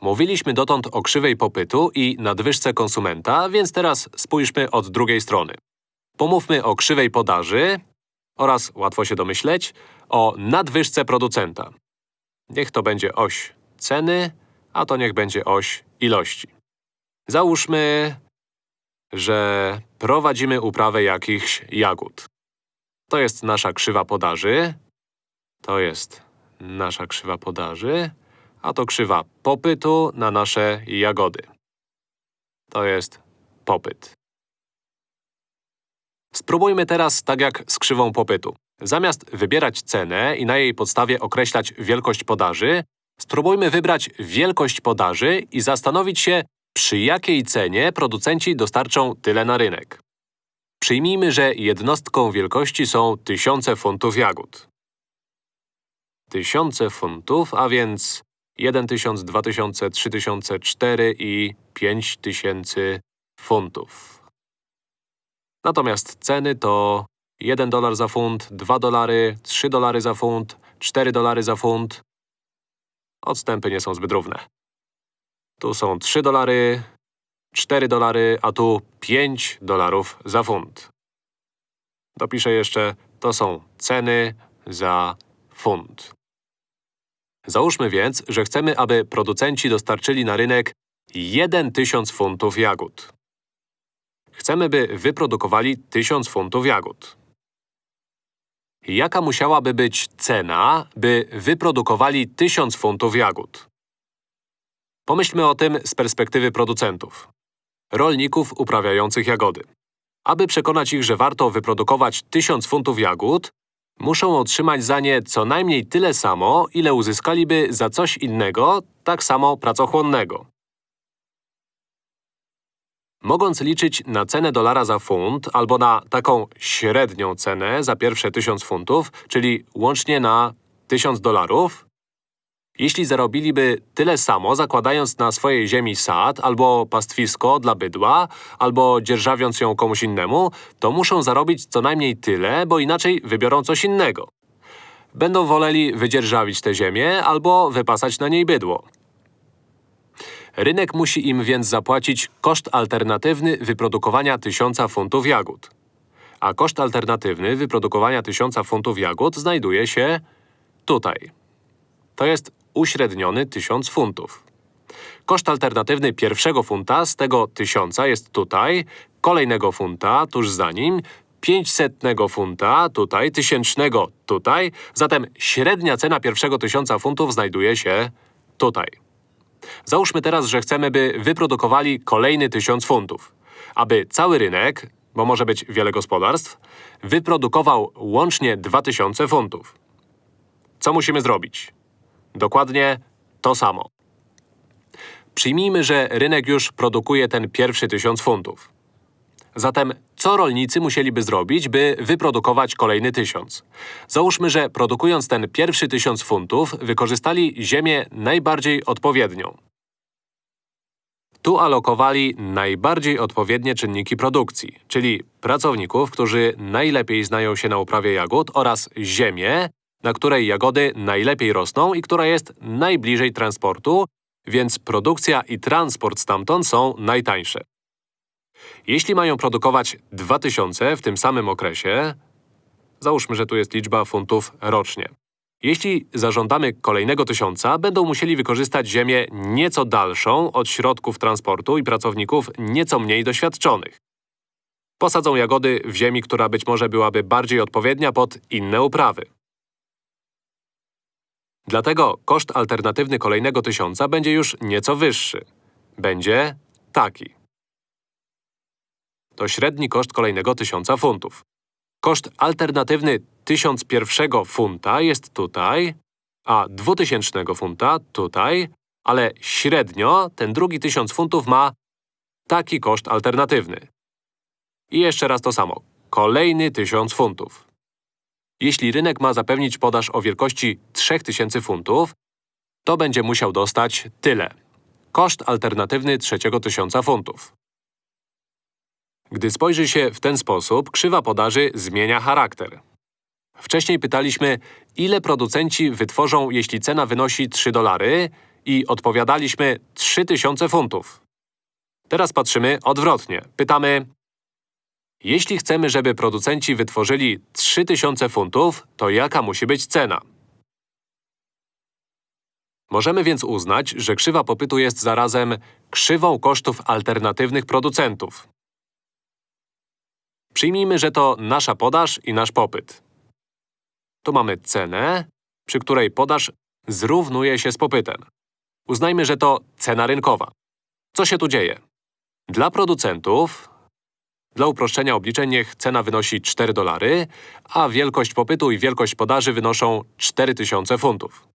Mówiliśmy dotąd o krzywej popytu i nadwyżce konsumenta, więc teraz spójrzmy od drugiej strony. Pomówmy o krzywej podaży oraz, łatwo się domyśleć, o nadwyżce producenta. Niech to będzie oś ceny, a to niech będzie oś ilości. Załóżmy, że prowadzimy uprawę jakichś jagód. To jest nasza krzywa podaży. To jest nasza krzywa podaży, a to krzywa popytu na nasze jagody. To jest popyt. Spróbujmy teraz tak jak z krzywą popytu. Zamiast wybierać cenę i na jej podstawie określać wielkość podaży, spróbujmy wybrać wielkość podaży i zastanowić się, przy jakiej cenie producenci dostarczą tyle na rynek. Przyjmijmy, że jednostką wielkości są tysiące funtów jagód. Tysiące funtów, a więc 1 tysiąc, 2 tysiące, 3 tysiące, 4 i 5 tysięcy funtów. Natomiast ceny to 1 dolar za funt, 2 dolary, 3 dolary za funt, 4 dolary za funt. Odstępy nie są zbyt równe. Tu są 3 dolary, 4 dolary, a tu 5 dolarów za funt. Dopiszę jeszcze, to są ceny za funt. Załóżmy więc, że chcemy, aby producenci dostarczyli na rynek 1 tysiąc funtów jagód. Chcemy, by wyprodukowali 1000 funtów jagód. Jaka musiałaby być cena, by wyprodukowali 1000 funtów jagód? Pomyślmy o tym z perspektywy producentów. Rolników uprawiających jagody. Aby przekonać ich, że warto wyprodukować 1000 funtów jagód, muszą otrzymać za nie co najmniej tyle samo, ile uzyskaliby za coś innego, tak samo pracochłonnego. Mogąc liczyć na cenę dolara za funt albo na taką średnią cenę za pierwsze 1000 funtów, czyli łącznie na 1000 dolarów, jeśli zarobiliby tyle samo, zakładając na swojej ziemi sad albo pastwisko dla bydła, albo dzierżawiąc ją komuś innemu, to muszą zarobić co najmniej tyle, bo inaczej wybiorą coś innego. Będą woleli wydzierżawić tę ziemię albo wypasać na niej bydło. Rynek musi im więc zapłacić koszt alternatywny wyprodukowania 1000 funtów jagód. A koszt alternatywny wyprodukowania 1000 funtów jagód znajduje się tutaj. To jest uśredniony 1000 funtów. Koszt alternatywny pierwszego funta z tego 1000 jest tutaj, kolejnego funta tuż za nim, 500 funta tutaj, tysięcznego tutaj, zatem średnia cena pierwszego 1000 funtów znajduje się tutaj. Załóżmy teraz, że chcemy, by wyprodukowali kolejny 1000 funtów. Aby cały rynek, bo może być wiele gospodarstw, wyprodukował łącznie 2000 funtów. Co musimy zrobić? Dokładnie to samo. Przyjmijmy, że rynek już produkuje ten pierwszy 1000 funtów. Zatem co rolnicy musieliby zrobić, by wyprodukować kolejny 1000? Załóżmy, że produkując ten pierwszy 1000 funtów, wykorzystali ziemię najbardziej odpowiednią. Tu alokowali najbardziej odpowiednie czynniki produkcji, czyli pracowników, którzy najlepiej znają się na uprawie jagód oraz ziemię, na której jagody najlepiej rosną i która jest najbliżej transportu, więc produkcja i transport stamtąd są najtańsze. Jeśli mają produkować 2000 w tym samym okresie, załóżmy, że tu jest liczba funtów rocznie. Jeśli zażądamy kolejnego tysiąca, będą musieli wykorzystać ziemię nieco dalszą od środków transportu i pracowników nieco mniej doświadczonych. Posadzą jagody w ziemi, która być może byłaby bardziej odpowiednia pod inne uprawy. Dlatego koszt alternatywny kolejnego tysiąca będzie już nieco wyższy. Będzie taki. To średni koszt kolejnego tysiąca funtów. Koszt alternatywny tysiąc pierwszego funta jest tutaj, a dwutysięcznego funta tutaj, ale średnio ten drugi tysiąc funtów ma taki koszt alternatywny. I jeszcze raz to samo. Kolejny tysiąc funtów. Jeśli rynek ma zapewnić podaż o wielkości 3000 funtów, to będzie musiał dostać tyle. Koszt alternatywny trzeciego tysiąca funtów. Gdy spojrzy się w ten sposób, krzywa podaży zmienia charakter. Wcześniej pytaliśmy, ile producenci wytworzą, jeśli cena wynosi 3 dolary i odpowiadaliśmy, 3000 funtów. Teraz patrzymy odwrotnie. Pytamy, jeśli chcemy, żeby producenci wytworzyli 3000 funtów, to jaka musi być cena? Możemy więc uznać, że krzywa popytu jest zarazem krzywą kosztów alternatywnych producentów. Przyjmijmy, że to nasza podaż i nasz popyt. Tu mamy cenę, przy której podaż zrównuje się z popytem. Uznajmy, że to cena rynkowa. Co się tu dzieje? Dla producentów, dla uproszczenia obliczeń niech cena wynosi 4 dolary, a wielkość popytu i wielkość podaży wynoszą 4000 funtów.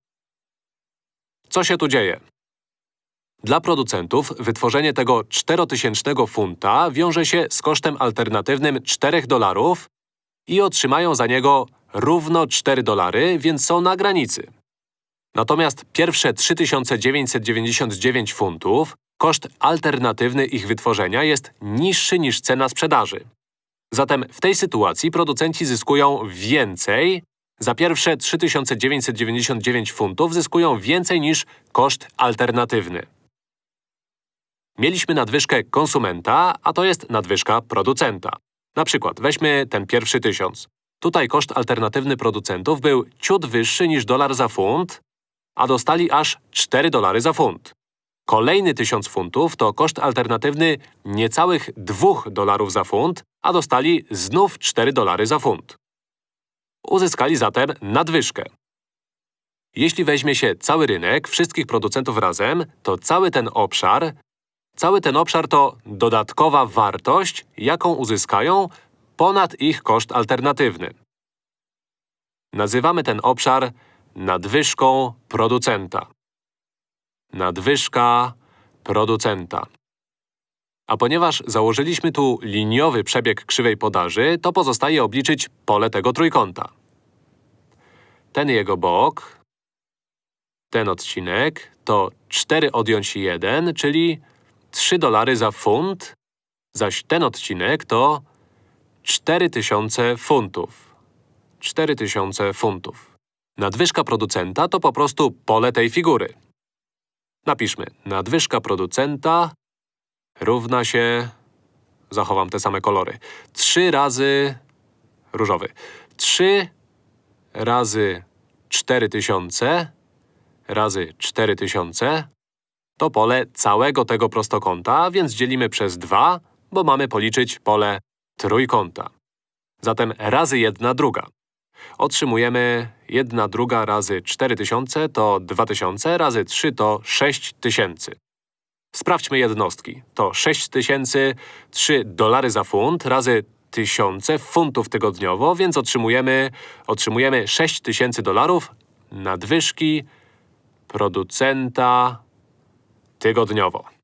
Co się tu dzieje? Dla producentów wytworzenie tego 4000 funta wiąże się z kosztem alternatywnym 4 dolarów i otrzymają za niego równo 4 dolary, więc są na granicy. Natomiast pierwsze 3999 funtów, koszt alternatywny ich wytworzenia jest niższy niż cena sprzedaży. Zatem w tej sytuacji producenci zyskują więcej, za pierwsze 3999 funtów zyskują więcej niż koszt alternatywny. Mieliśmy nadwyżkę konsumenta, a to jest nadwyżka producenta. Na przykład weźmy ten pierwszy tysiąc. Tutaj koszt alternatywny producentów był ciut wyższy niż dolar za funt, a dostali aż 4 dolary za funt. Kolejny tysiąc funtów to koszt alternatywny niecałych 2 dolarów za funt, a dostali znów 4 dolary za funt. Uzyskali zatem nadwyżkę. Jeśli weźmie się cały rynek, wszystkich producentów razem, to cały ten obszar, cały ten obszar to dodatkowa wartość, jaką uzyskają ponad ich koszt alternatywny. Nazywamy ten obszar nadwyżką producenta. Nadwyżka producenta. A ponieważ założyliśmy tu liniowy przebieg krzywej podaży, to pozostaje obliczyć pole tego trójkąta. Ten jego bok, ten odcinek to 4 odjąć 1, czyli 3 dolary za funt, zaś ten odcinek to 4000 funtów. 4000 funtów. Nadwyżka producenta to po prostu pole tej figury. Napiszmy, nadwyżka producenta równa się… Zachowam te same kolory. 3 razy… różowy. 3 razy 4000 razy 4000 to pole całego tego prostokąta, więc dzielimy przez 2, bo mamy policzyć pole trójkąta. Zatem razy 1 druga. Otrzymujemy 1 druga razy 4000 to 2000, razy 3 to 6000. Sprawdźmy jednostki. To 6000, 3 dolary za funt razy tysiące funtów tygodniowo, więc otrzymujemy, otrzymujemy 6000 dolarów nadwyżki producenta tygodniowo.